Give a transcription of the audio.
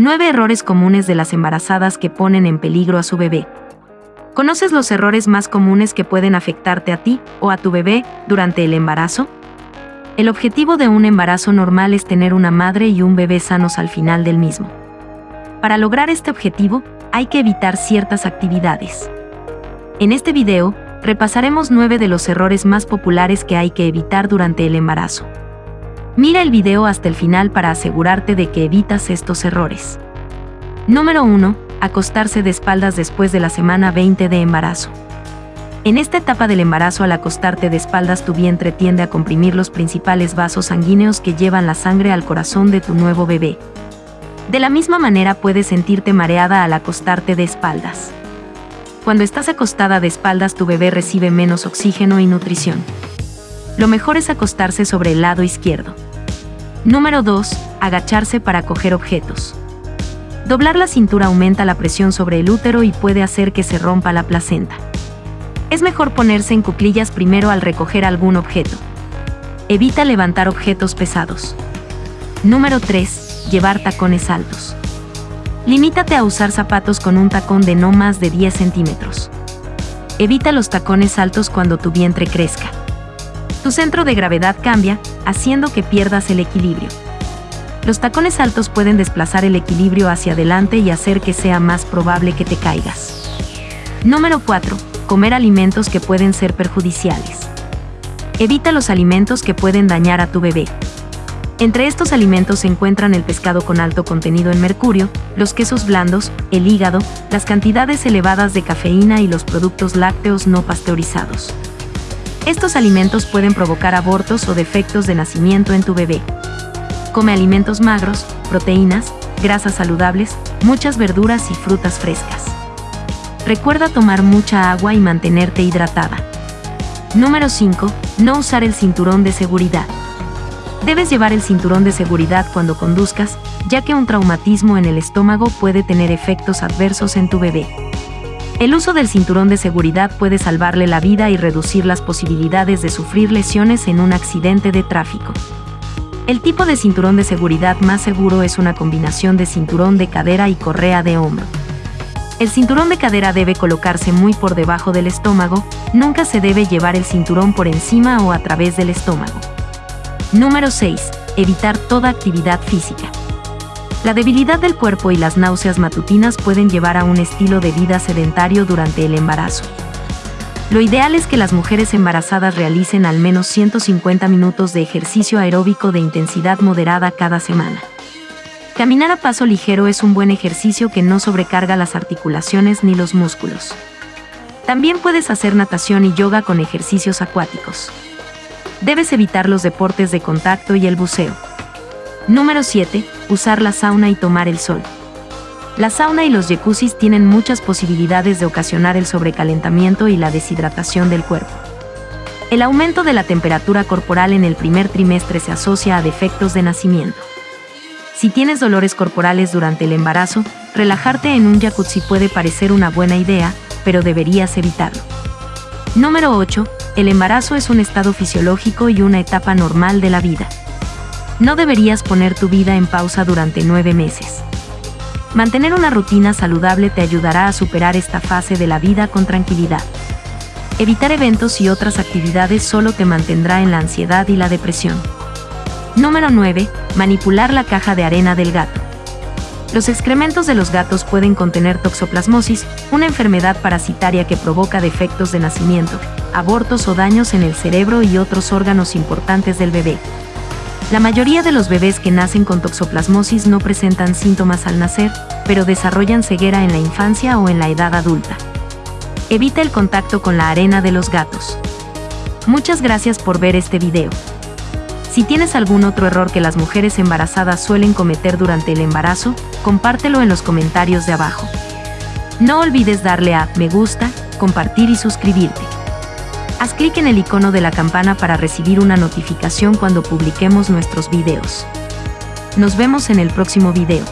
9 errores comunes de las embarazadas que ponen en peligro a su bebé. ¿Conoces los errores más comunes que pueden afectarte a ti o a tu bebé durante el embarazo? El objetivo de un embarazo normal es tener una madre y un bebé sanos al final del mismo. Para lograr este objetivo, hay que evitar ciertas actividades. En este video, repasaremos 9 de los errores más populares que hay que evitar durante el embarazo. Mira el video hasta el final para asegurarte de que evitas estos errores. Número 1 acostarse de espaldas después de la semana 20 de embarazo. En esta etapa del embarazo al acostarte de espaldas tu vientre tiende a comprimir los principales vasos sanguíneos que llevan la sangre al corazón de tu nuevo bebé. De la misma manera puedes sentirte mareada al acostarte de espaldas. Cuando estás acostada de espaldas tu bebé recibe menos oxígeno y nutrición. Lo mejor es acostarse sobre el lado izquierdo. Número 2. Agacharse para coger objetos. Doblar la cintura aumenta la presión sobre el útero y puede hacer que se rompa la placenta. Es mejor ponerse en cuclillas primero al recoger algún objeto. Evita levantar objetos pesados. Número 3. Llevar tacones altos. Limítate a usar zapatos con un tacón de no más de 10 centímetros. Evita los tacones altos cuando tu vientre crezca. Tu centro de gravedad cambia, haciendo que pierdas el equilibrio. Los tacones altos pueden desplazar el equilibrio hacia adelante y hacer que sea más probable que te caigas. Número 4. Comer alimentos que pueden ser perjudiciales. Evita los alimentos que pueden dañar a tu bebé. Entre estos alimentos se encuentran el pescado con alto contenido en mercurio, los quesos blandos, el hígado, las cantidades elevadas de cafeína y los productos lácteos no pasteurizados. Estos alimentos pueden provocar abortos o defectos de nacimiento en tu bebé. Come alimentos magros, proteínas, grasas saludables, muchas verduras y frutas frescas. Recuerda tomar mucha agua y mantenerte hidratada. Número 5. No usar el cinturón de seguridad. Debes llevar el cinturón de seguridad cuando conduzcas, ya que un traumatismo en el estómago puede tener efectos adversos en tu bebé. El uso del cinturón de seguridad puede salvarle la vida y reducir las posibilidades de sufrir lesiones en un accidente de tráfico. El tipo de cinturón de seguridad más seguro es una combinación de cinturón de cadera y correa de hombro. El cinturón de cadera debe colocarse muy por debajo del estómago, nunca se debe llevar el cinturón por encima o a través del estómago. Número 6. Evitar toda actividad física. La debilidad del cuerpo y las náuseas matutinas pueden llevar a un estilo de vida sedentario durante el embarazo. Lo ideal es que las mujeres embarazadas realicen al menos 150 minutos de ejercicio aeróbico de intensidad moderada cada semana. Caminar a paso ligero es un buen ejercicio que no sobrecarga las articulaciones ni los músculos. También puedes hacer natación y yoga con ejercicios acuáticos. Debes evitar los deportes de contacto y el buceo. Número 7. Usar la sauna y tomar el sol. La sauna y los jacuzzis tienen muchas posibilidades de ocasionar el sobrecalentamiento y la deshidratación del cuerpo. El aumento de la temperatura corporal en el primer trimestre se asocia a defectos de nacimiento. Si tienes dolores corporales durante el embarazo, relajarte en un jacuzzi puede parecer una buena idea, pero deberías evitarlo. Número 8. El embarazo es un estado fisiológico y una etapa normal de la vida. No deberías poner tu vida en pausa durante nueve meses. Mantener una rutina saludable te ayudará a superar esta fase de la vida con tranquilidad. Evitar eventos y otras actividades solo te mantendrá en la ansiedad y la depresión. Número 9. Manipular la caja de arena del gato. Los excrementos de los gatos pueden contener toxoplasmosis, una enfermedad parasitaria que provoca defectos de nacimiento, abortos o daños en el cerebro y otros órganos importantes del bebé. La mayoría de los bebés que nacen con toxoplasmosis no presentan síntomas al nacer, pero desarrollan ceguera en la infancia o en la edad adulta. Evita el contacto con la arena de los gatos. Muchas gracias por ver este video. Si tienes algún otro error que las mujeres embarazadas suelen cometer durante el embarazo, compártelo en los comentarios de abajo. No olvides darle a me gusta, compartir y suscribirte. Haz clic en el icono de la campana para recibir una notificación cuando publiquemos nuestros videos. Nos vemos en el próximo video.